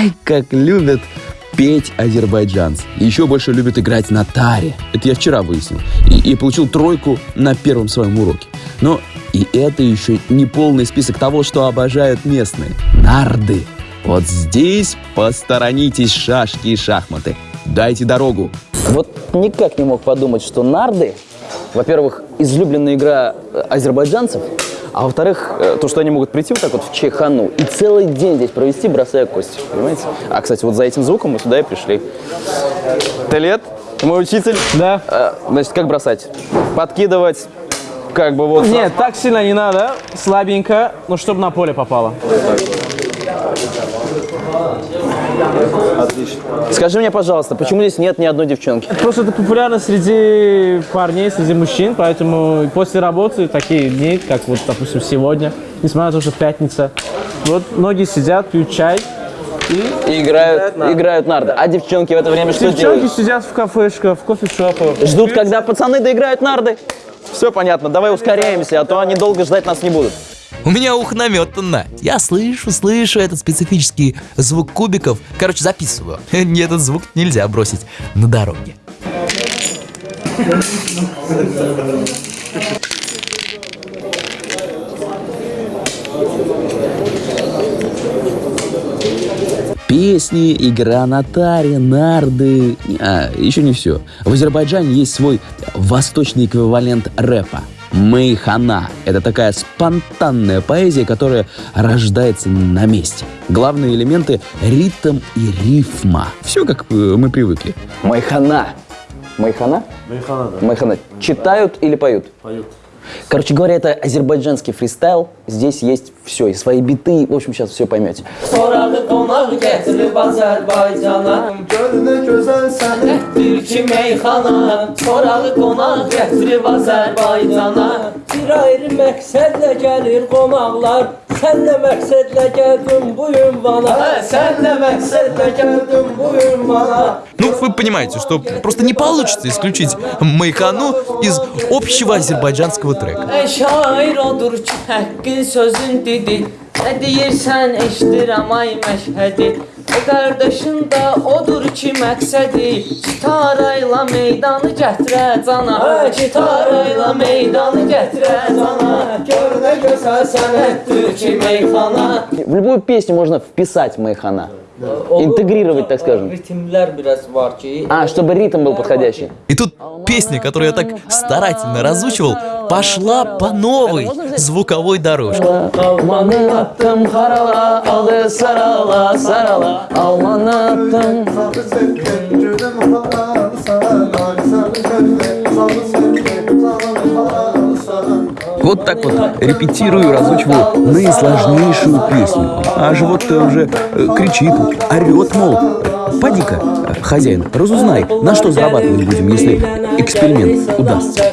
Ай, как любят петь азербайджанцы. Еще больше любят играть на таре. Это я вчера выяснил. И, и получил тройку на первом своем уроке. Но и это еще не полный список того, что обожают местные. Нарды. Вот здесь посторонитесь шашки и шахматы. Дайте дорогу. Вот никак не мог подумать, что нарды, во-первых, излюбленная игра э, азербайджанцев, а во-вторых, э, то, что они могут прийти вот так вот в Чайхану и целый день здесь провести, бросая кости, понимаете? А, кстати, вот за этим звуком мы сюда и пришли. Ты лет? Мой учитель? Да. Э, Значит, как бросать? Подкидывать, как бы вот... Нет, так сильно не надо, слабенько, но чтобы на поле попало. Скажи мне, пожалуйста, почему здесь нет ни одной девчонки? Просто это популярно среди парней, среди мужчин, поэтому после работы такие дни, как вот, допустим, сегодня, несмотря на то, что пятница, вот многие сидят, пьют чай, и И играют, играют нарды. А девчонки в это время что девчонки делают? сидят в кафешках, в кофешопах. Ждут, когда пацаны доиграют нарды. Все понятно, давай ускоряемся, а то они долго ждать нас не будут. У меня ухо наметано. Я слышу, слышу этот специфический звук кубиков. Короче, записываю. Мне этот звук нельзя бросить на дороге. Песни, игра на таре, нарды. А, еще не все. В Азербайджане есть свой восточный эквивалент рэпа. Мейхана – это такая спонтанная поэзия, которая рождается на месте. Главные элементы – ритм и рифма. Все, как э, мы привыкли. Майхана. Майхана? Майхана, да. Майхана. Читают или поют? Поют. Короче говоря, это азербайджанский фристайл. Здесь есть все, и свои биты. В общем, сейчас все поймете. Sorağı qonaq gətirib Azərbaycana Gönlü gözəl səni Türkü meyxana Sorağı qonaq gətirib Azərbaycana Bir ayrı məqsədlə gəlir qonaqlar Sən nə məqsədlə gəldin bu ünvana Sən nə məqsədlə gəldin bu ünvana Ну, вы понимаете, что просто не получится исключить Майхану из общего азербайджанского трека. Ey şair odur ki həqqin sözün dedi Nə deyirsən eşidirəm ay məşhədi O qardaşın da odur ki məqsədi Gitarayla meydanı gətirə cana Gitarayla meydanı gətirə cana Gör В любую песню можно вписать майхана. Интегрировать, так скажем. А, чтобы ритм был подходящий. И тут песня, которую я так старательно разучивал, пошла по новой звуковой дорожке. Вот так вот репетирую, разучиваю наисложнейшую песню. А живот уже э, кричит, орет, мол, поди-ка, э, хозяин, разузнай, на что зарабатывать будем, если эксперимент удастся.